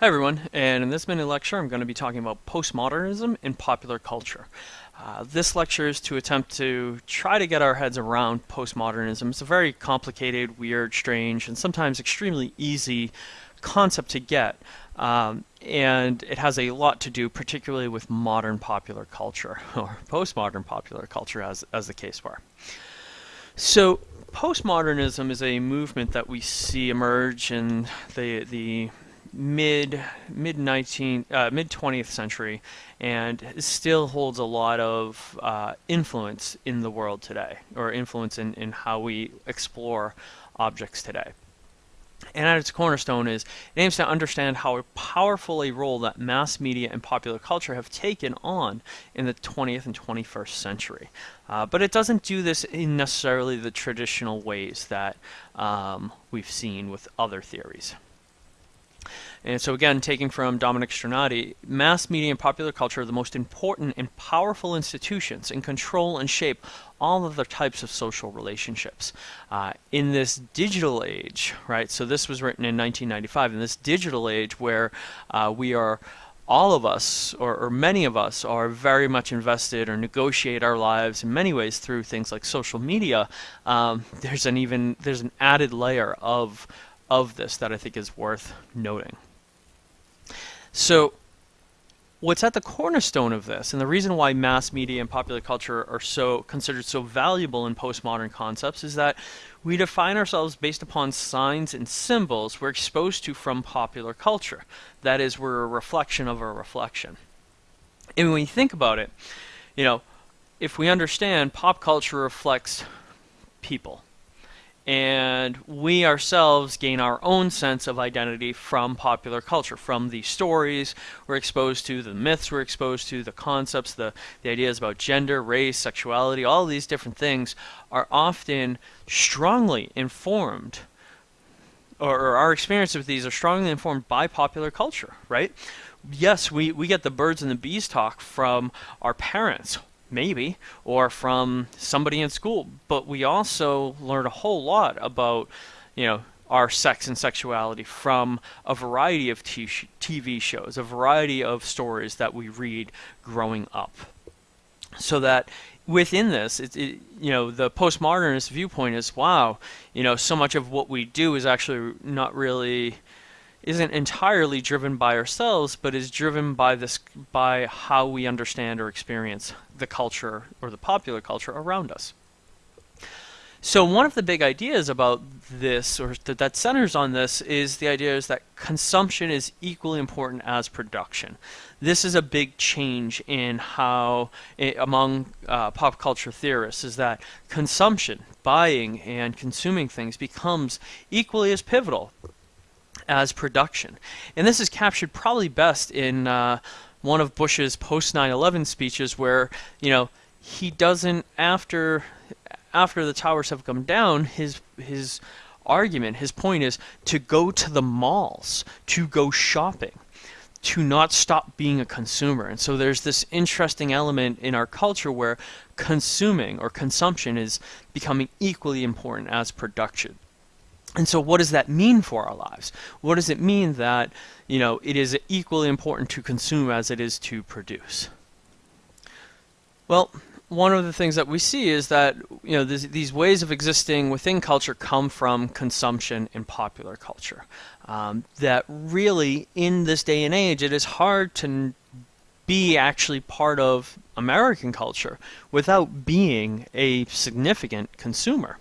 Hi everyone, and in this mini lecture I'm going to be talking about postmodernism in popular culture. Uh, this lecture is to attempt to try to get our heads around postmodernism. It's a very complicated, weird, strange, and sometimes extremely easy concept to get. Um, and it has a lot to do particularly with modern popular culture, or postmodern popular culture as, as the case were. So postmodernism is a movement that we see emerge in the, the mid mid 19 uh, mid 20th century and still holds a lot of uh, influence in the world today or influence in, in how we explore objects today and at its cornerstone is it aims to understand how powerful a role that mass media and popular culture have taken on in the 20th and 21st century. Uh, but it doesn't do this in necessarily the traditional ways that um, we've seen with other theories. And so again, taking from Dominic Strinati, mass media and popular culture are the most important and powerful institutions and control and shape all of the types of social relationships. Uh, in this digital age, right, so this was written in 1995, in this digital age where uh, we are all of us, or, or, many of us, are very much invested or negotiate our lives in many ways through things like social media. Um, there's an even there's an added layer of of this that I think is worth noting. So what's at the cornerstone of this, and the reason why mass media and popular culture are so considered so valuable in postmodern concepts is that we define ourselves based upon signs and symbols we're exposed to from popular culture. That is, we're a reflection of a reflection. And when you think about it, you know, if we understand pop culture reflects people, and we ourselves gain our own sense of identity from popular culture, from the stories we're exposed to, the myths we're exposed to, the concepts, the, the ideas about gender, race, sexuality, all these different things are often strongly informed, or, or our experience with these are strongly informed by popular culture, right? Yes, we, we get the birds and the bees talk from our parents maybe, or from somebody in school. But we also learn a whole lot about, you know, our sex and sexuality from a variety of TV shows, a variety of stories that we read growing up. So that within this, it, it, you know, the postmodernist viewpoint is, wow, you know, so much of what we do is actually not really isn't entirely driven by ourselves, but is driven by this by how we understand or experience the culture or the popular culture around us. So one of the big ideas about this, or th that centers on this, is the idea is that consumption is equally important as production. This is a big change in how, eh, among uh, pop culture theorists, is that consumption, buying and consuming things becomes equally as pivotal as production. And this is captured probably best in uh, one of Bush's post 9/11 speeches, where you know he doesn't after after the towers have come down, his his argument, his point is to go to the malls, to go shopping, to not stop being a consumer. And so there's this interesting element in our culture where consuming or consumption is becoming equally important as production. And so what does that mean for our lives? What does it mean that, you know, it is equally important to consume as it is to produce? Well, one of the things that we see is that, you know, this, these ways of existing within culture come from consumption in popular culture. Um, that really, in this day and age, it is hard to be actually part of American culture without being a significant consumer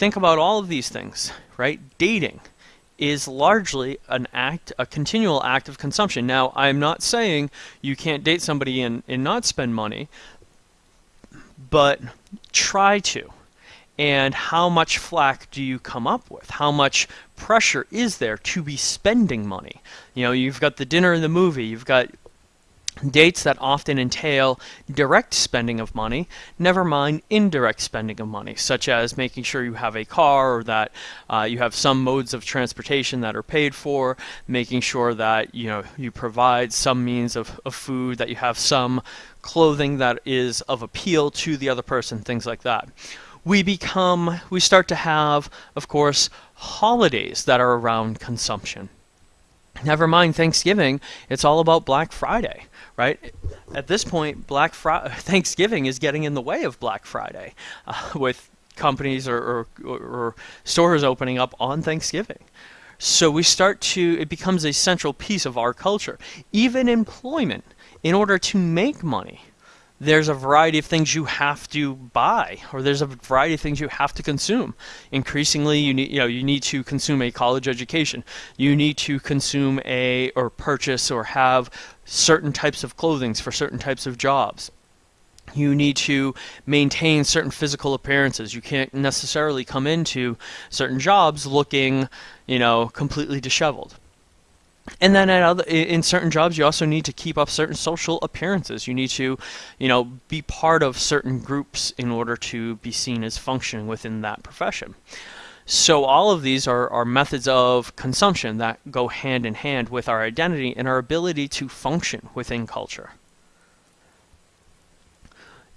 think about all of these things, right? Dating is largely an act, a continual act of consumption. Now, I'm not saying you can't date somebody and, and not spend money, but try to. And how much flack do you come up with? How much pressure is there to be spending money? You know, you've got the dinner and the movie, you've got dates that often entail direct spending of money, never mind indirect spending of money, such as making sure you have a car or that uh, you have some modes of transportation that are paid for, making sure that you know you provide some means of, of food, that you have some clothing that is of appeal to the other person, things like that. We become, we start to have, of course, holidays that are around consumption Never mind Thanksgiving, it's all about Black Friday, right? At this point, Black Friday, Thanksgiving is getting in the way of Black Friday uh, with companies or, or, or stores opening up on Thanksgiving. So we start to, it becomes a central piece of our culture. Even employment, in order to make money, there's a variety of things you have to buy or there's a variety of things you have to consume increasingly you need you know you need to consume a college education you need to consume a or purchase or have certain types of clothing for certain types of jobs you need to maintain certain physical appearances. You can't necessarily come into certain jobs looking, you know, completely disheveled. And then at other, in certain jobs, you also need to keep up certain social appearances. You need to, you know, be part of certain groups in order to be seen as functioning within that profession. So all of these are, are methods of consumption that go hand in hand with our identity and our ability to function within culture.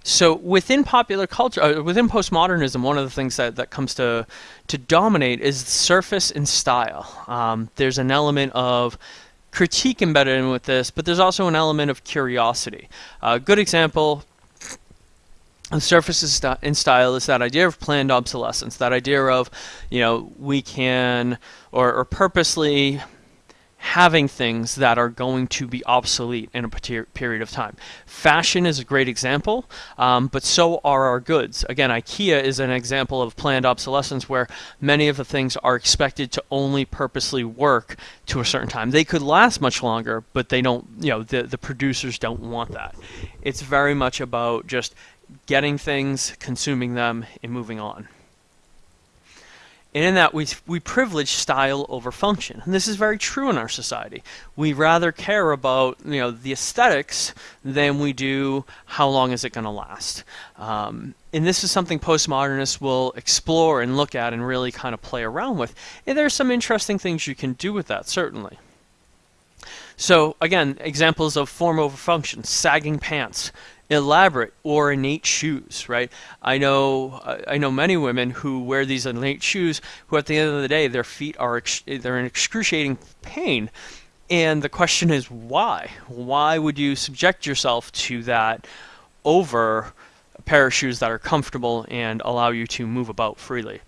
So within popular culture, uh, within postmodernism, one of the things that, that comes to to dominate is surface and style. Um, there's an element of critique embedded in with this, but there's also an element of curiosity. A uh, good example of surface and style is that idea of planned obsolescence, that idea of, you know, we can, or, or purposely having things that are going to be obsolete in a period of time. Fashion is a great example, um, but so are our goods. Again, IKEA is an example of planned obsolescence where many of the things are expected to only purposely work to a certain time. They could last much longer, but they don't, you know, the, the producers don't want that. It's very much about just getting things, consuming them, and moving on. And in that, we, we privilege style over function. And this is very true in our society. We rather care about you know the aesthetics than we do how long is it going to last. Um, and this is something postmodernists will explore and look at and really kind of play around with. And there are some interesting things you can do with that, certainly. So again, examples of form over function, sagging pants, elaborate or innate shoes, right? I know uh, I know many women who wear these innate shoes who at the end of the day their feet are they're in excruciating pain. And the question is why? Why would you subject yourself to that over a pair of shoes that are comfortable and allow you to move about freely?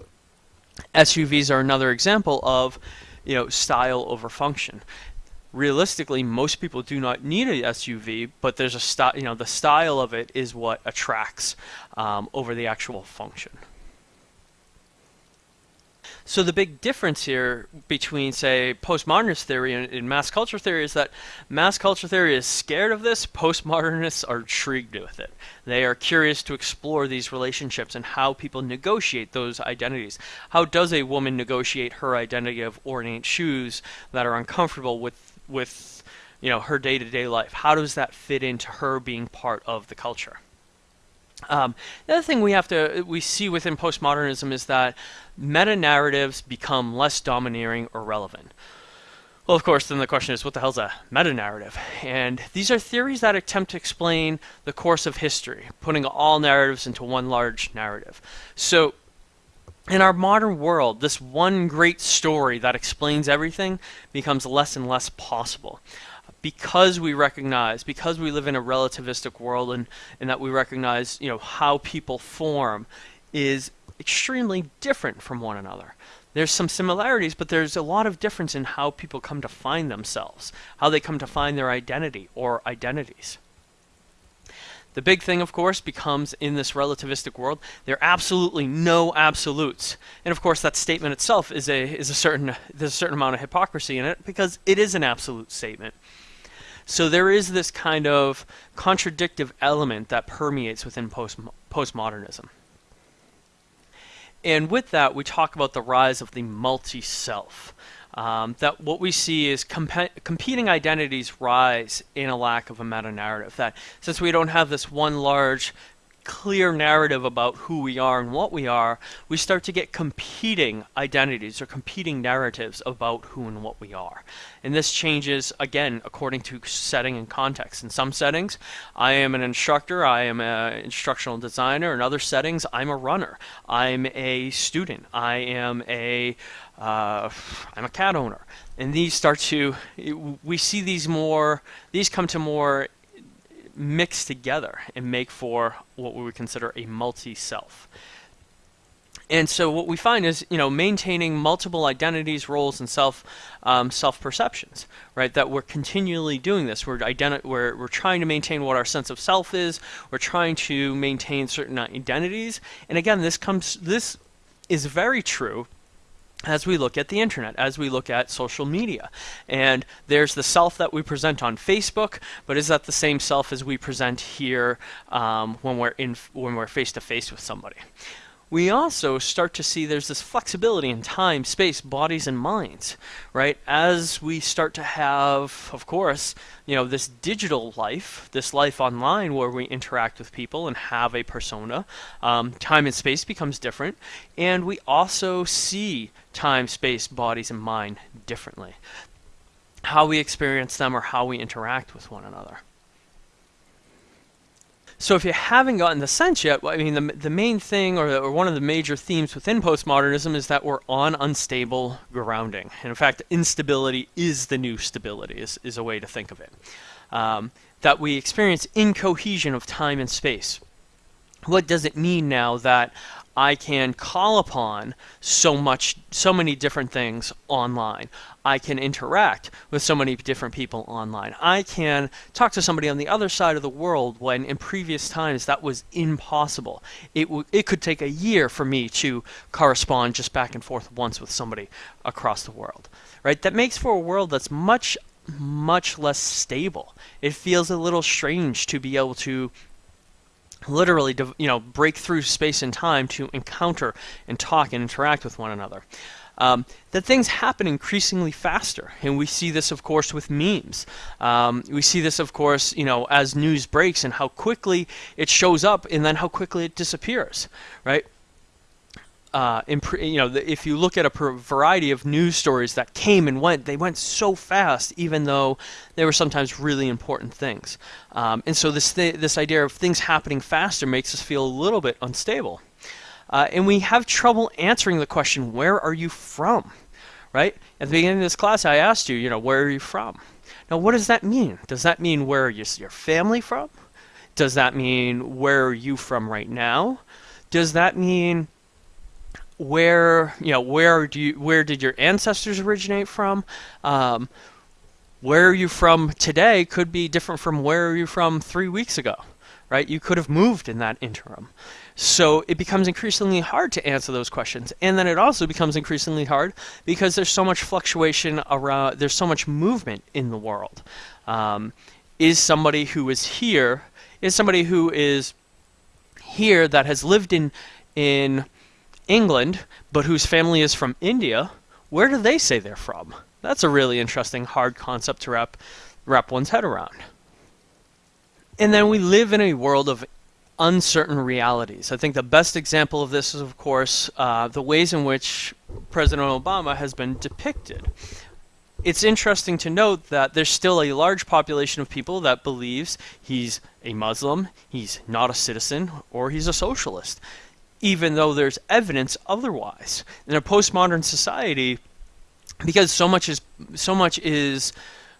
SUVs are another example of you know style over function realistically, most people do not need a SUV, but there's a you know, the style of it is what attracts um, over the actual function. So the big difference here between, say, postmodernist theory and, and, mass culture theory is that mass culture theory is scared of this, postmodernists are intrigued with it. They are curious to explore these relationships and how people negotiate those identities. How does a woman negotiate her identity of ornate shoes that are uncomfortable with with you know her day-to-day life how does that fit into her being part of the culture um, the other thing we have to we see within postmodernism is that meta narratives become less domineering or relevant well, of course, then the question is, what the hell's a meta-narrative? And these are theories that attempt to explain the course of history, putting all narratives into one large narrative. So in our modern world, this one great story that explains everything becomes less and less possible. Because we recognize, because we live in a relativistic world and, and that we recognize, you know, how people form is extremely different from one another. There's some similarities, but there's a lot of difference in how people come to find themselves, how they come to find their identity or identities. The big thing, of course, becomes in this relativistic world, there are absolutely no absolutes. And of course, that statement itself is a is a certain there's a certain amount of hypocrisy in it because it is an absolute statement. So there is this kind of contradictive element that permeates within post postmodernism. And with that, we talk about the rise of the multi-self. Um, that what we see is comp competing identities rise in a lack of a meta narrative. That since we don't have this one large clear narrative about who we are and what we are, we start to get competing identities or competing narratives about who and what we are. And this changes, again, according to setting and context. In some settings, I am an instructor, I am an instructional designer. In other settings, I'm a runner, I'm a student, I am a uh, I'm a cat owner. And these start to, we see these more, these come to more mix together and make for what we would consider a multi-self. And so what we find is, you know, maintaining multiple identities, roles, and self um, self perceptions, right? That we're continually doing this. We're, identi- we're we're trying to maintain what our sense of self is. We're trying to maintain certain identities. And again, this comes this is very true as we look at the internet, as we look at social media. And there's the self that we present on Facebook, but is that the same self as we present here um, when we're in when we're face to face with somebody? We also start to see there's this flexibility in time, space, bodies, and minds, right? As we start to have, of course, you know, this digital life, this life online where we interact with people and have a persona, um, time and space becomes different, and we also see time, space, bodies, and mind differently. How we experience them or how we interact with one another. So if you haven't gotten the sense yet, I mean, the, the main thing or, or one of the major themes within postmodernism is that we're on unstable grounding. And in fact, instability is the new stability, is, is a way to think of it. Um, that we experience incohesion of time and space. What does it mean now that I can call upon so much, so many different things online. I can interact with so many different people online. I can talk to somebody on the other side of the world when in previous times that was impossible. It, it could take a year for me to correspond just back and forth once with somebody across the world. Right? That makes for a world that's much much less stable. It feels a little strange to be able to literally you know break through space and time to encounter and talk and interact with one another. Um, that things happen increasingly faster and we see this of course with memes. Um, we see this of course you know as news breaks and how quickly it shows up and then how quickly it disappears right uh, you know, if you look at a variety of news stories that came and went, they went so fast, even though they were sometimes really important things. Um, and so this th this idea of things happening faster makes us feel a little bit unstable. Uh, and we have trouble answering the question, where are you from? Right? At the beginning of this class, I asked you, you know, where are you from? Now, what does that mean? Does that mean where is your family from? Does that mean where are you from right now? Does that mean where you know where do you where did your ancestors originate from? Um, where are you from today could be different from where are you from three weeks ago, right? You could have moved in that interim. So it becomes increasingly hard to answer those questions. And then it also becomes increasingly hard because there's so much fluctuation around, there's so much movement in the world. Um, is somebody who is here, is somebody who is here that has lived in, in England, but whose family is from India, where do they say they're from? That's a really interesting, hard concept to wrap, wrap one's head around. And then we live in a world of uncertain realities. I think the best example of this is, of course, uh, the ways in which President Obama has been depicted. It's interesting to note that there's still a large population of people that believes he's a Muslim, he's not a citizen, or he's a socialist even though there's evidence otherwise. In a postmodern society, because so much is so much is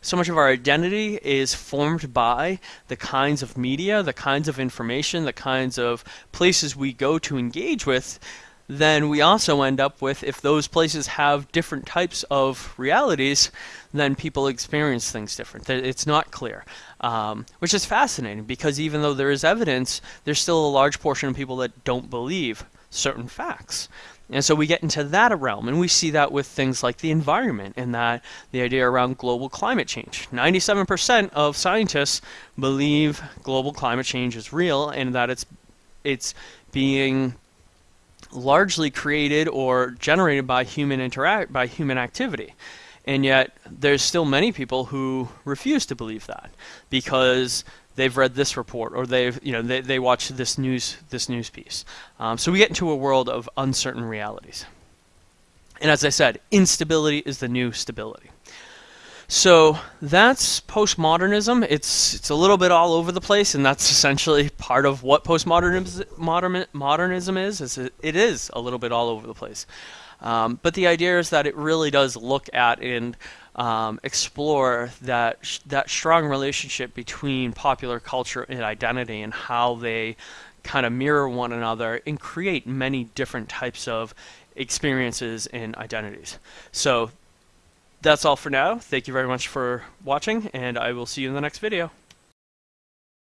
so much of our identity is formed by the kinds of media, the kinds of information, the kinds of places we go to engage with, then we also end up with if those places have different types of realities, then people experience things different. It's not clear, um, which is fascinating because even though there is evidence, there's still a large portion of people that don't believe certain facts. And so we get into that realm, and we see that with things like the environment and that the idea around global climate change. 97% of scientists believe global climate change is real and that it's it's being largely created or generated by human interact by human activity. And yet there's still many people who refuse to believe that because they've read this report or they've you know they, they watch this news this news piece. Um, so we get into a world of uncertain realities. And as I said, instability is the new stability. So that's postmodernism. It's it's a little bit all over the place, and that's essentially part of what postmodernism modern, modernism is. Is it, it is a little bit all over the place. Um, but the idea is that it really does look at and um, explore that that strong relationship between popular culture and identity and how they kind of mirror one another and create many different types of experiences and identities. So that's all for now. Thank you very much for watching, and I will see you in the next video.